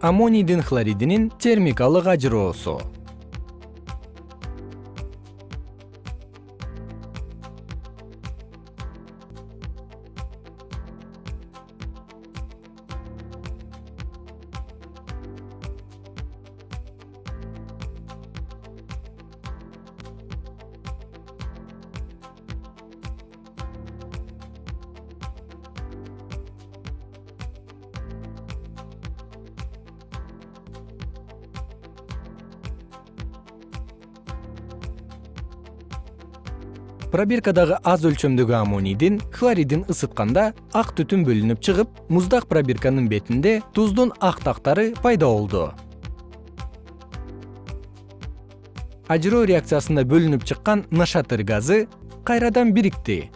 аммонийдин хлоридинин термикалык ажыроосу пробиркадагы аз өлчөмдөгү аммонийдин хлоридин ысытканда ак түтүн бөлүнүп чыгып муздак пробирканын бетинде туздун ак тактары пайда болду. Ажыроо реакциясында бөлүнүп чыккан нашатыр газы кайрадан бирикти